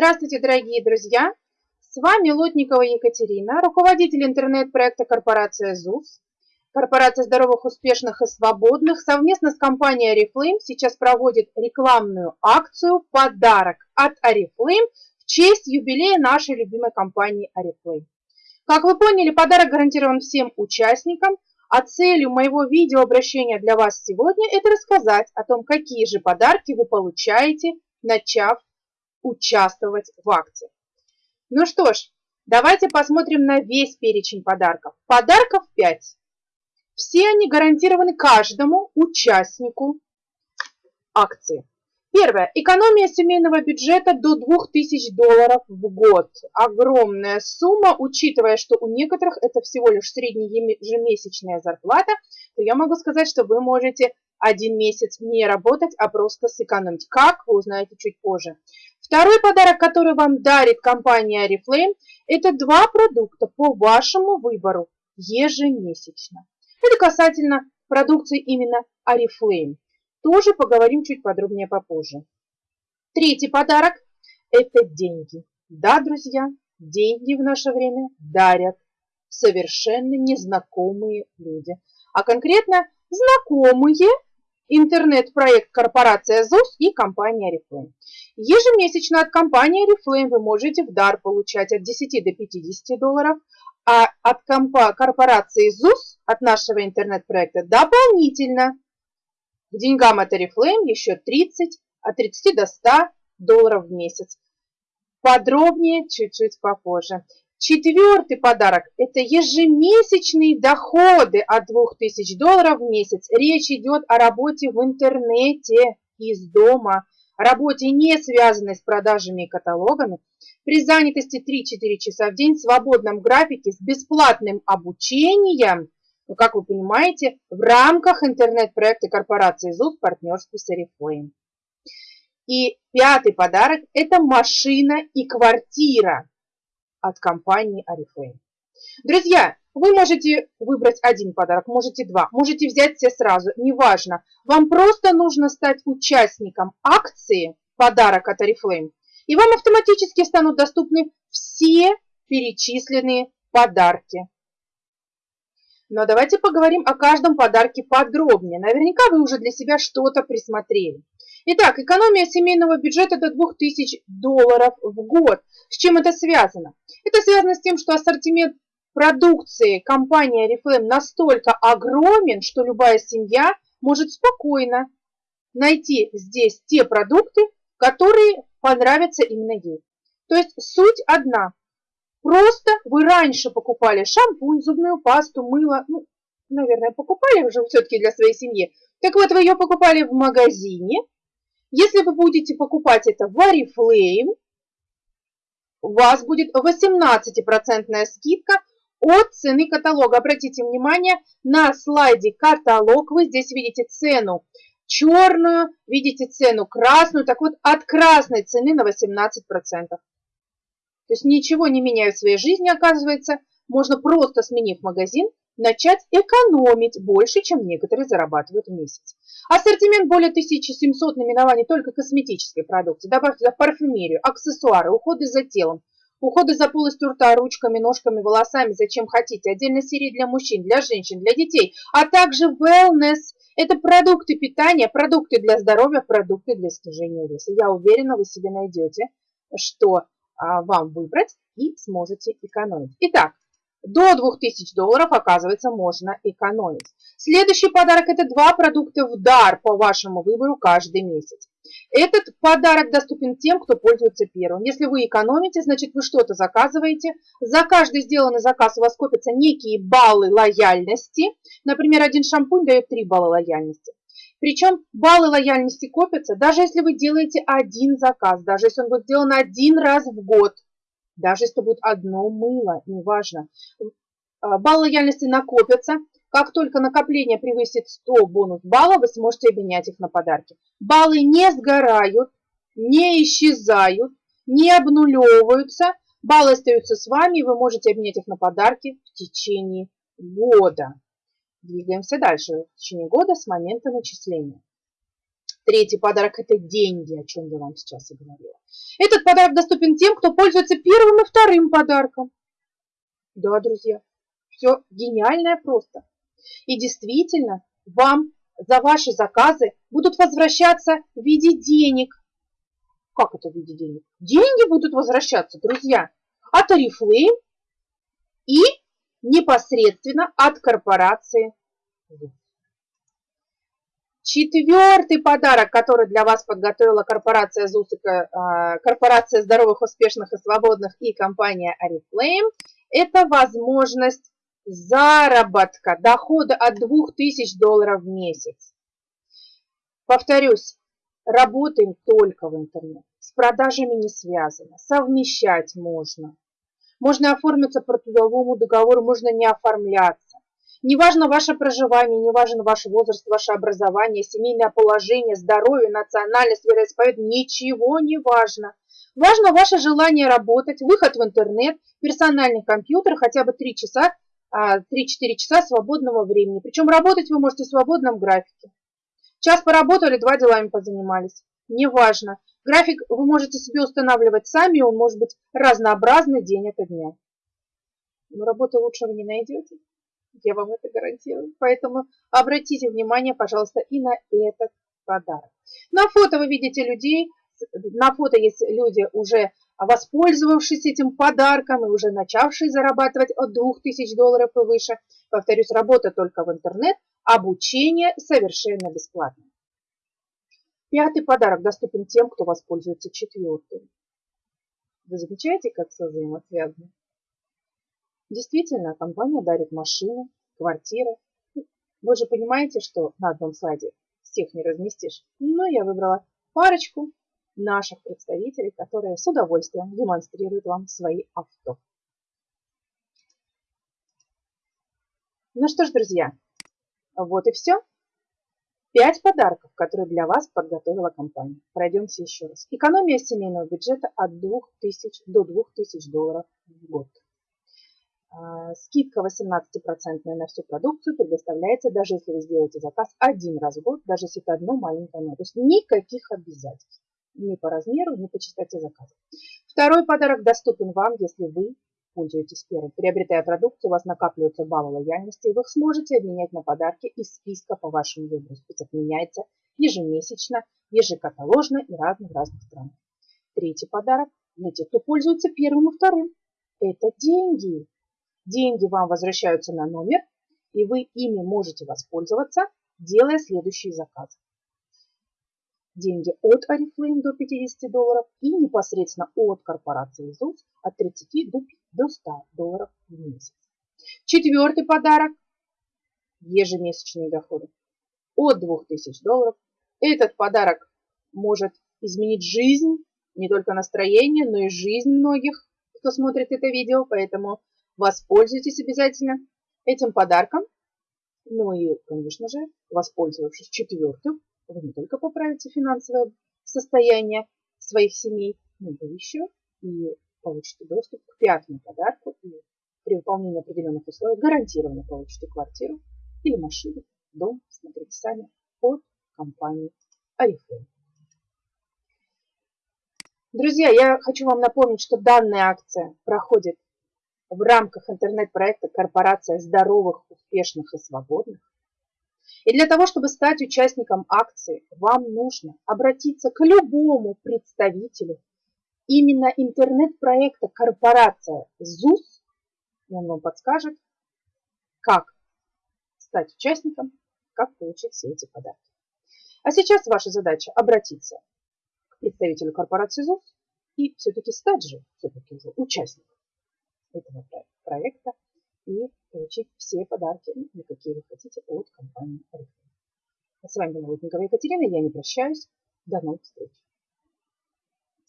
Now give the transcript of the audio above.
Здравствуйте, дорогие друзья! С вами Лотникова Екатерина, руководитель интернет-проекта корпорация ЗУС. Корпорация здоровых, успешных и свободных совместно с компанией Oriflame сейчас проводит рекламную акцию «Подарок от Oriflame» в честь юбилея нашей любимой компании Oriflame. Как вы поняли, подарок гарантирован всем участникам, а целью моего видеообращения для вас сегодня – это рассказать о том, какие же подарки вы получаете, начав участвовать в акции. Ну что ж, давайте посмотрим на весь перечень подарков. Подарков 5. Все они гарантированы каждому участнику акции. Первое. Экономия семейного бюджета до 2000 долларов в год. Огромная сумма, учитывая, что у некоторых это всего лишь среднеежемесячная зарплата, то я могу сказать, что вы можете один месяц не работать, а просто сэкономить. Как, вы узнаете чуть позже. Второй подарок, который вам дарит компания Oriflame, это два продукта по вашему выбору ежемесячно. Это касательно продукции именно Oriflame. Тоже поговорим чуть подробнее попозже. Третий подарок – это деньги. Да, друзья, деньги в наше время дарят совершенно незнакомые люди. А конкретно знакомые интернет-проект корпорация ЗУС и компания Oriflame. Ежемесячно от компании Oriflame вы можете в дар получать от 10 до 50 долларов, а от корпорации ЗУС, от нашего интернет-проекта, дополнительно к деньгам от Oriflame еще 30, от 30 до 100 долларов в месяц. Подробнее чуть-чуть попозже. Четвертый подарок – это ежемесячные доходы от 2000 долларов в месяц. Речь идет о работе в интернете из дома, работе, не связанной с продажами и каталогами, при занятости 3-4 часа в день, в свободном графике, с бесплатным обучением, ну, как вы понимаете, в рамках интернет-проекта корпорации ЗУС в партнерстве с Oriflame. И пятый подарок – это машина и квартира от компании Oriflame. Друзья, вы можете выбрать один подарок, можете два, можете взять все сразу, неважно. Вам просто нужно стать участником акции «Подарок от Oriflame», и вам автоматически станут доступны все перечисленные подарки. Но давайте поговорим о каждом подарке подробнее. Наверняка вы уже для себя что-то присмотрели. Итак, экономия семейного бюджета до 2000 долларов в год. С чем это связано? Это связано с тем, что ассортимент продукции компании Oriflame настолько огромен, что любая семья может спокойно найти здесь те продукты, которые понравятся именно ей. То есть суть одна. Просто вы раньше покупали шампунь, зубную пасту, мыло, ну, наверное, покупали уже все-таки для своей семьи. Так вот, вы ее покупали в магазине, если вы будете покупать это в Oriflame, у вас будет 18% скидка от цены каталога. Обратите внимание, на слайде каталог вы здесь видите цену черную, видите цену красную. Так вот, от красной цены на 18%. То есть ничего не меняю в своей жизни, оказывается. Можно просто сменив магазин, начать экономить больше, чем некоторые зарабатывают в месяц. Ассортимент более 1700 наименований только косметической продукции. Добавьте туда парфюмерию, аксессуары, уходы за телом, уходы за полостью рта, ручками, ножками, волосами, зачем хотите. Отдельно серии для мужчин, для женщин, для детей, а также wellness. Это продукты питания, продукты для здоровья, продукты для снижения веса. Я уверена, вы себе найдете, что а, вам выбрать и сможете экономить. Итак, до 2000 долларов, оказывается, можно экономить. Следующий подарок – это два продукта в дар по вашему выбору каждый месяц. Этот подарок доступен тем, кто пользуется первым. Если вы экономите, значит вы что-то заказываете. За каждый сделанный заказ у вас копятся некие баллы лояльности. Например, один шампунь дает 3 балла лояльности. Причем баллы лояльности копятся, даже если вы делаете один заказ, даже если он будет сделан один раз в год – даже если будет одно мыло, неважно. А, баллы лояльности накопятся. Как только накопление превысит 100 бонус баллов, вы сможете обменять их на подарки. Баллы не сгорают, не исчезают, не обнулевываются. Баллы остаются с вами, и вы можете обменять их на подарки в течение года. Двигаемся дальше. В течение года с момента начисления. Третий подарок – это деньги, о чем я вам сейчас и говорила. Этот подарок доступен тем, кто пользуется первым и вторым подарком. Да, друзья, все гениальное просто. И действительно, вам за ваши заказы будут возвращаться в виде денег. Как это в виде денег? Деньги будут возвращаться, друзья, от Oriflame и непосредственно от корпорации Четвертый подарок, который для вас подготовила корпорация ЗУС, а, корпорация здоровых, успешных и свободных и компания Oriflame, это возможность заработка, дохода от 2000 долларов в месяц. Повторюсь, работаем только в интернет, с продажами не связано, совмещать можно. Можно оформиться по трудовому договору, можно не оформляться. Неважно ваше проживание, неважно ваш возраст, ваше образование, семейное положение, здоровье, национальность, вероисповедание, ничего не важно. Важно ваше желание работать, выход в интернет, персональный компьютер, хотя бы 3 часа, 3-4 а, часа свободного времени. Причем работать вы можете в свободном графике. Час поработали, два делами позанимались. Неважно. График вы можете себе устанавливать сами, он может быть разнообразный день ото дня. Но работы лучше вы не найдете. Я вам это гарантирую. Поэтому обратите внимание, пожалуйста, и на этот подарок. На фото вы видите людей, на фото есть люди уже воспользовавшись этим подарком и уже начавшие зарабатывать от 2000 долларов и выше. Повторюсь, работа только в интернет, обучение совершенно бесплатно. Пятый подарок доступен тем, кто воспользуется четвертым. Вы замечаете, как все взаимосвязано? Действительно, компания дарит машины, квартиры. Вы же понимаете, что на одном слайде всех не разместишь. Но я выбрала парочку наших представителей, которые с удовольствием демонстрируют вам свои авто. Ну что ж, друзья, вот и все. Пять подарков, которые для вас подготовила компания. Пройдемся еще раз. Экономия семейного бюджета от 2000 до 2000 долларов в год. А, скидка 18% на всю продукцию предоставляется, даже если вы сделаете заказ один раз в год, даже если это одно маленькое но. То есть никаких обязательств. Ни по размеру, ни по частоте заказа. Второй подарок доступен вам, если вы пользуетесь первым. Приобретая продукцию, у вас накапливаются баллы лояльности, и вы их сможете обменять на подарки из списка по вашему выбору. Список меняется ежемесячно, ежекаталожно и разных-разных стран. Третий подарок для тех, кто пользуется первым и вторым. Это деньги. Деньги вам возвращаются на номер, и вы ими можете воспользоваться, делая следующие заказы. Деньги от Oriflame до 50 долларов и непосредственно от корпорации ЗУС от 30 до 100 долларов в месяц. Четвертый подарок – ежемесячные доходы от 2000 долларов. Этот подарок может изменить жизнь, не только настроение, но и жизнь многих, кто смотрит это видео, поэтому Воспользуйтесь обязательно этим подарком. Ну и, конечно же, воспользовавшись четвертым, вы не только поправите финансовое состояние своих семей, но вы еще и получите доступ к пятому подарку и при выполнении определенных условий гарантированно получите квартиру или машину, дом, смотрите сами, от компании Oriflame. Друзья, я хочу вам напомнить, что данная акция проходит в рамках интернет-проекта «Корпорация здоровых, успешных и свободных». И для того, чтобы стать участником акции, вам нужно обратиться к любому представителю именно интернет-проекта «Корпорация ЗУС», и он вам подскажет, как стать участником, как получить все эти подарки. А сейчас ваша задача обратиться к представителю корпорации ЗУС и все-таки стать же все-таки уже участником этого проекта и получить все подарки, ну, какие вы хотите от компании Oriflame. С вами была Лутникова Екатерина, я не прощаюсь. До новых встреч!